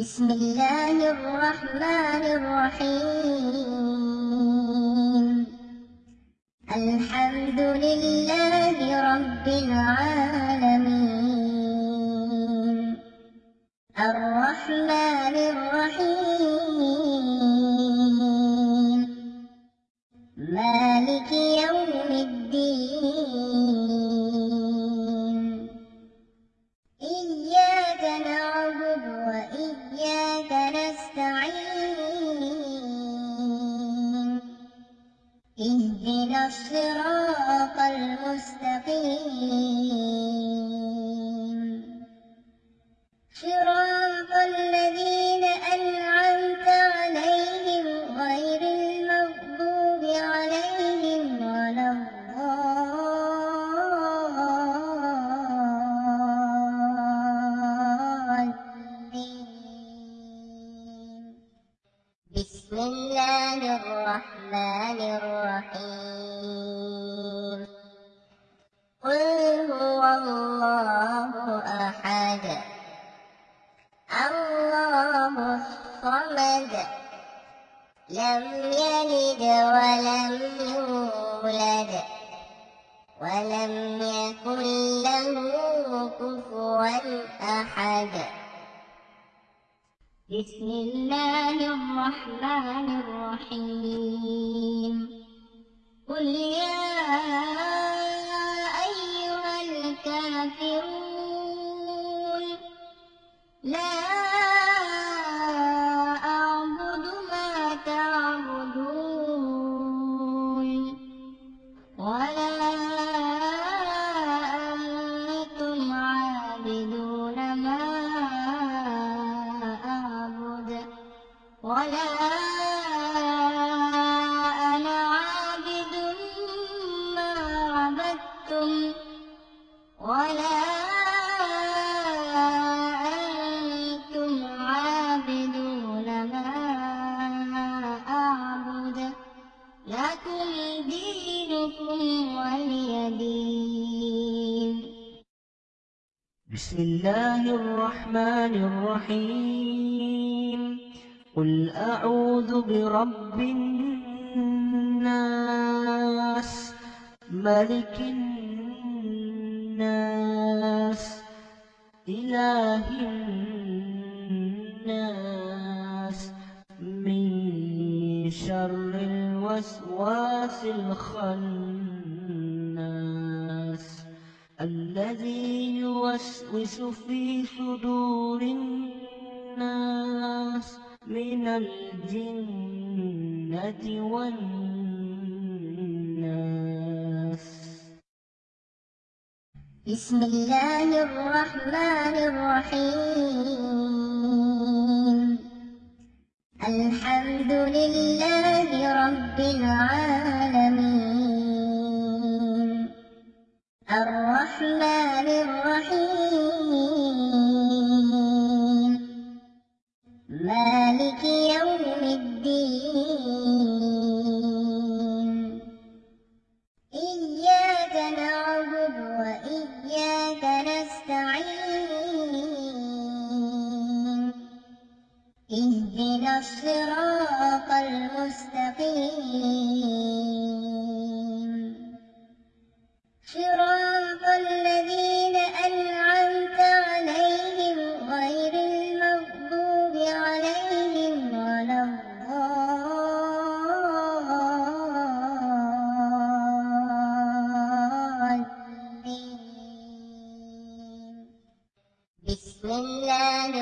بسم الله الرحمن الرحيم. الحمد لله رب العالمين. الرحمن الرحيم. مالك يوم الدين. اهدنا بسم الله الرحمن الرحيم قل هو الله أحد الله الصمد لم يلد ولم يولد ولم يكن له كفوا أحد بسم الله الرحمن الرحيم. قل يا أيها الكافرون لا ولا أنا عابد ما عبدتم ولا أنتم عابدون ما أعبد لكم دينكم ولي دين بسم الله الرحمن الرحيم قل أعوذ برب الناس ملك الناس إله الناس من شر الوسواس الخناس الذي يوسوس في صدور الناس من الجنة والناس. بسم الله الرحمن الرحيم. الحمد لله رب العالمين. الرحمن الرحيم.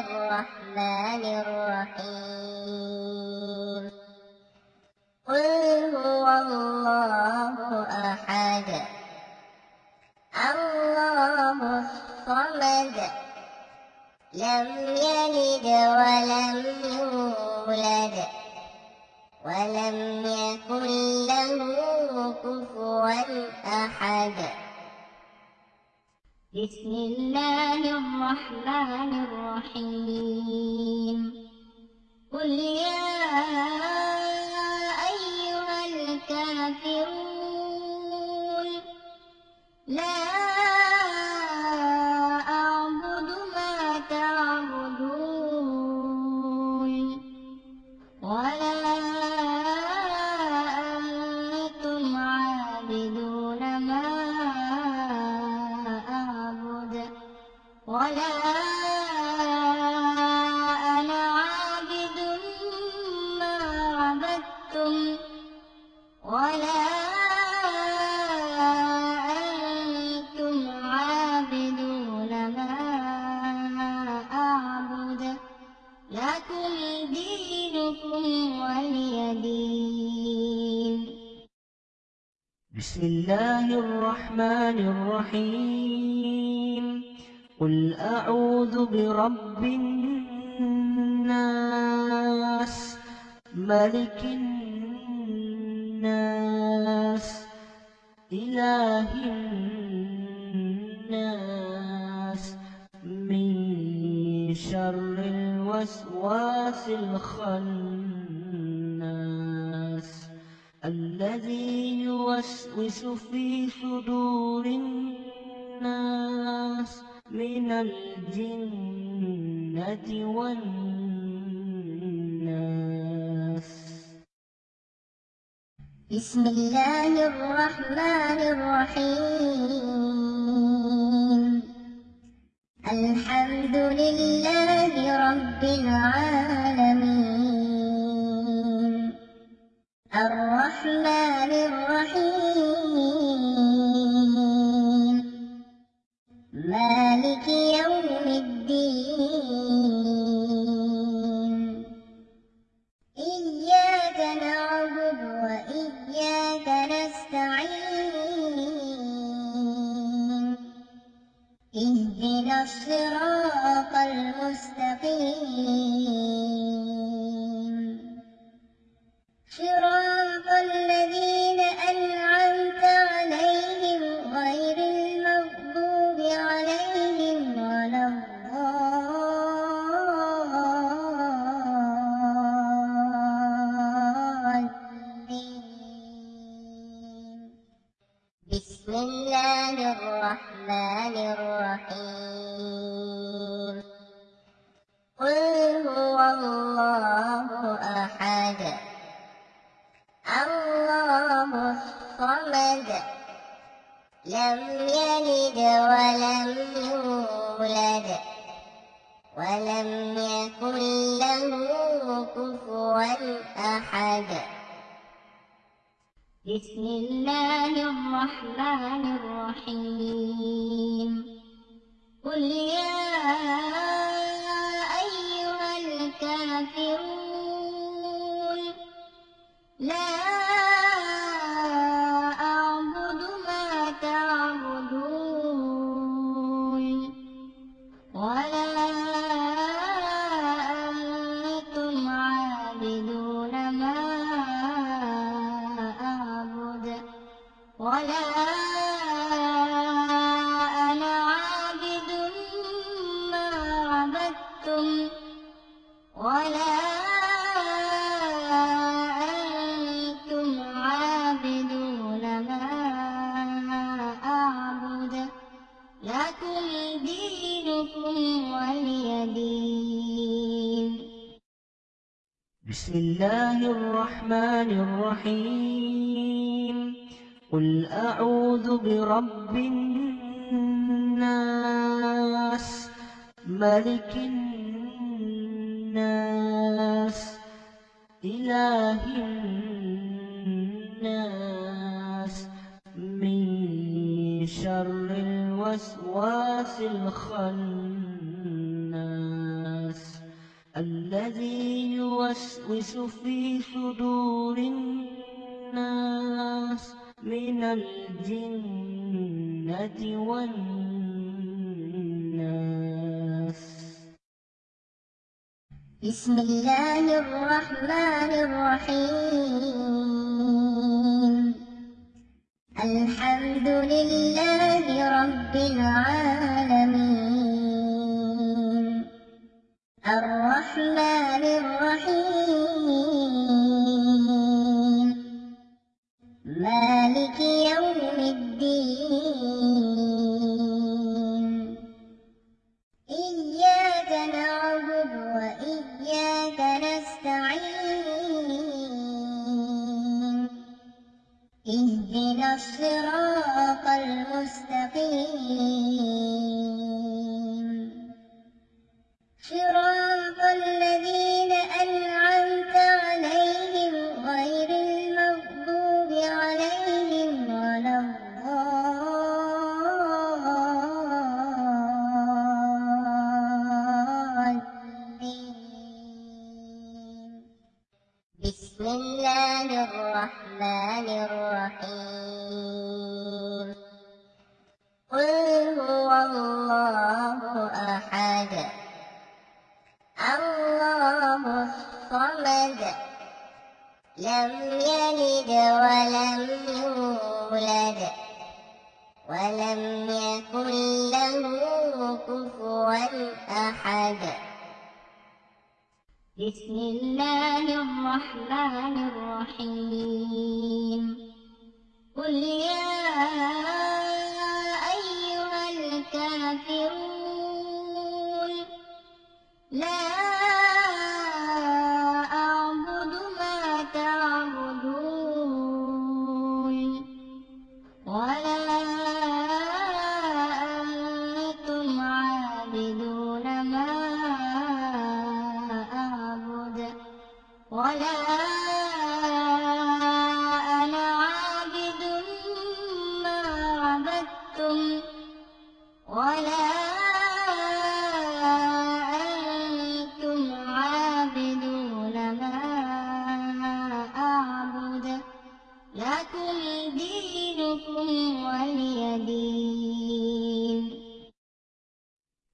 الرحمن الرحيم. قل هو الله أحد. الله الصمد. لم يلد ولم يولد. ولم يكن له كفوا أحد. بسم الله الرحمن الرحيم. قل يا أيها الكافرون لا بسم الله الرحمن الرحيم. قل أعوذ برب الناس ملك الناس إله الناس. من شر الوسواس الخناس الذي يوسوس في صدور الناس من الجنة والناس. بسم الله الرحمن الرحيم. الحمد لله رب العالمين. الرحمن اهدنا الصراط المستقيم. الرحيم. قل هو الله أحد. الله الصمد. لم يلد ولم يولد. ولم يكن له كفوا أحد. بسم الله الرحمن الرحيم. قل الله الرحمن الرحيم قل أعوذ برب الناس ملك الناس إله الناس من شر الوسواس الخناس يوسوس في صدور الناس من الجنة والناس. بسم الله الرحمن الرحيم. الحمد لله رب العالمين. الرحمن بسم الله الرحمن الرحيم قل هو الله أحد الله الصمد لم يلد ولم يولد ولم يكن له كفوا أحد بسم الله الرحمن الرحيم. قل يا أيها الكافرون لا دينكم ولي دين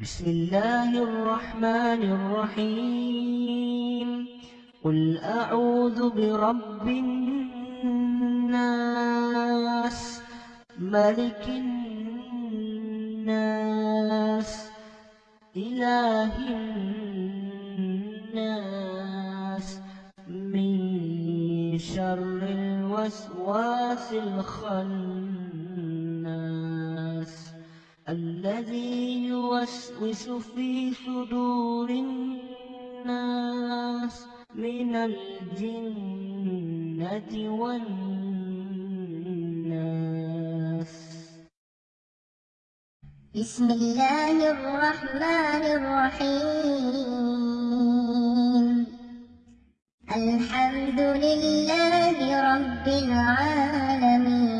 بسم الله الرحمن الرحيم. قل أعوذ برب الناس ملك الناس إله الناس. من شر الوسواس الخناس الذي يوسوس في صدور الناس من الجنة والناس. بسم الله الرحمن الرحيم. الحمد لله رب العالمين.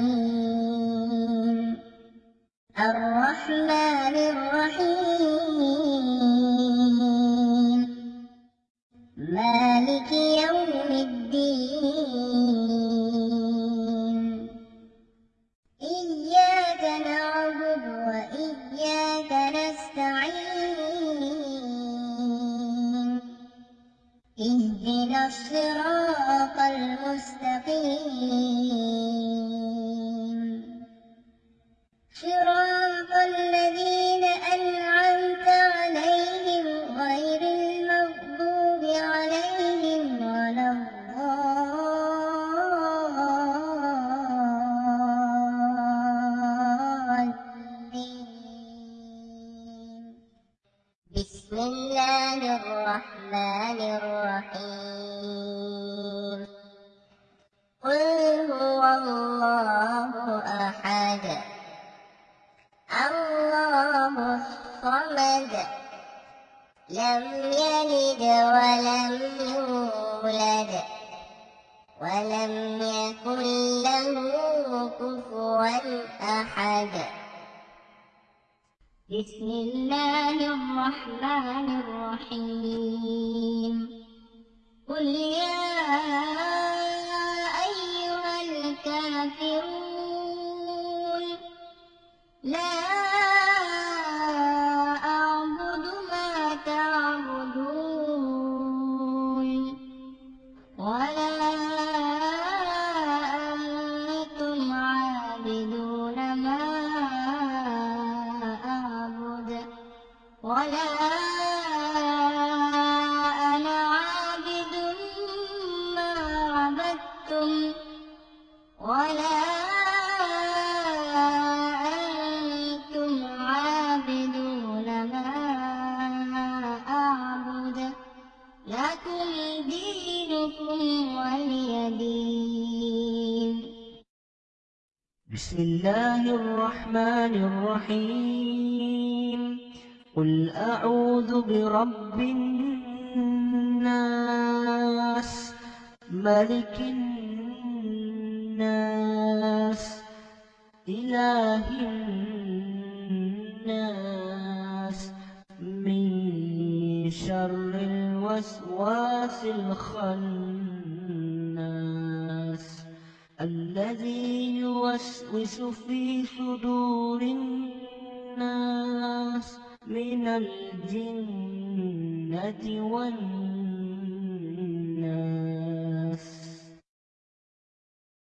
لم يلد ولم يولد ولم يكن له كفوا أحد. بسم الله الرحمن الرحيم. قل يا أيها الكافرون لا بسم الله الرحمن الرحيم. قل أعوذ برب الناس ملك الناس إله الناس. من شر الوسواس الخناس يوسوس في صدور الناس من الجنة والناس